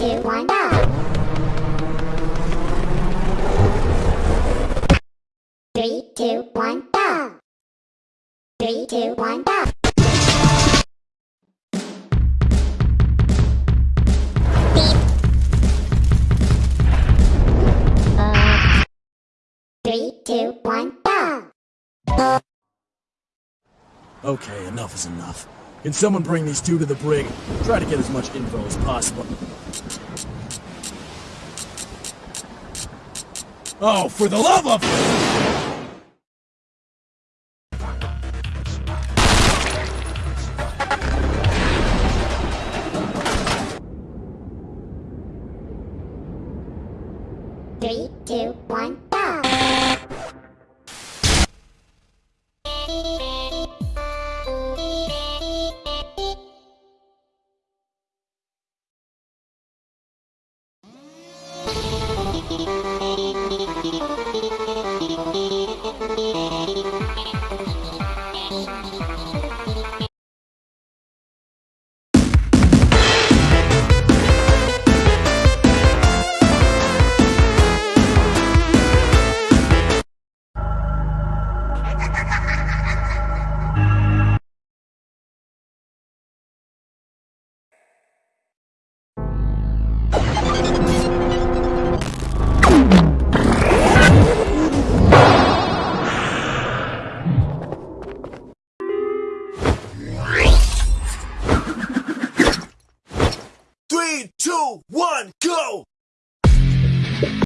two, one, go! Three, two, one, go! Three, two, one, go! Uh. Three, two, one, go! Okay, enough is enough. Can someone bring these two to the brig? Try to get as much info as possible. Oh, for the love of... Three, two, one, two, one, go!